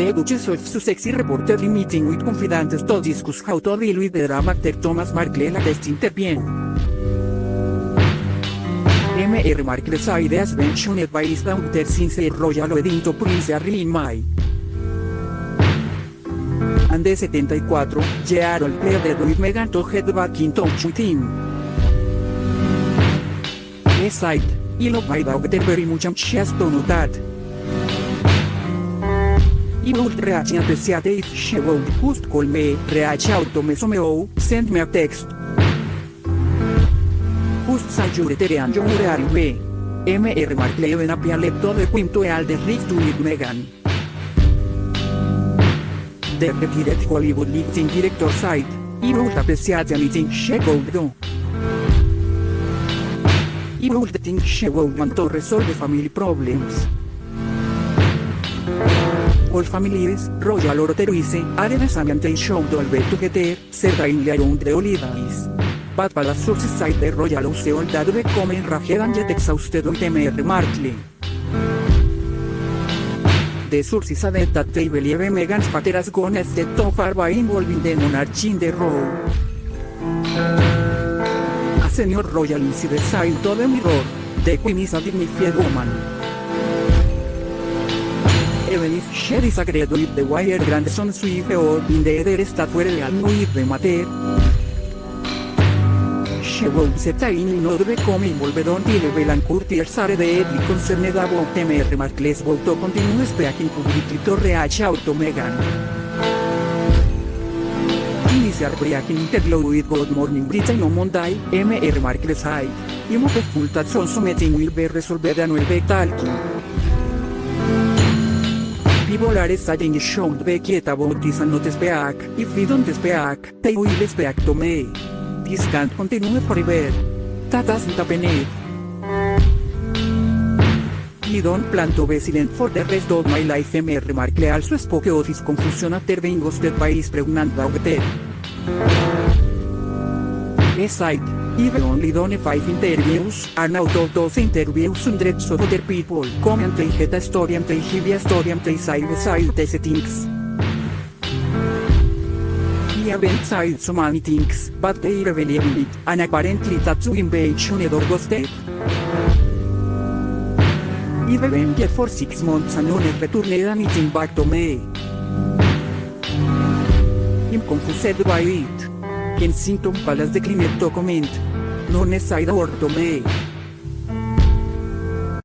The Duchess of Sussex reportedly meeting with confidants to discuss how to deal with the drama actor Thomas Markle la guest intervene. M.R. Markle's ideas mentioned by his daughter since a royal wedding to Prince Harry in May. And the 74, Gerald pleaded with Meghan to head back in touch with him. Beside, he loved my daughter very much has to know that. Just call me, reach out to me somehow, send me a text. Just say you're and you're me. M.R. Markle even appealed to the Queen to all the rift with Meghan. The retired Hollywood lifting director side, he would appreciate anything she would do. He would think she would want to resolve family problems. All families, royal or terrorise, are the show to always together, certainly around the holidays. But para sources side the royal house all that become enraged and yet exhausted with M.R. Markle. The sources said that they believe Meghan's father has gone a step too far by involving the monarchy in the role. A senior royal insider side to the mirror, the queen is a dignified woman. Even if she disagreed with the wire grandson Swift or in the other state where the alno with the matter, she would certainly not become involved until Belan Curtiers are deadly concerned about M.R. Markle's vote to continue speaking publicly to reach out to. Initial breaking interview with Good Morning Britain on M.R. Markle said, I'm hopeful that some meeting will be resolved and will be talking. And not speak, if we don't speak, they will speak to me. This can't continue forever. That doesn't happen. I don't plan to be silent for the rest of my life. M.R. Markle also spoke of his confusion after being ghosted by his pregnant daughter. Beside, I've only done five interviews, and out of those interviews hundreds of other people come and tell a story and tell give a story and tell side by side these things. I haven't said so many things, but they believe in it, and apparently that's who invasion or ghosted. I've been here for six months and no one returned anything back to me. I'm confused by it. Kensington Palace declined to comment. No one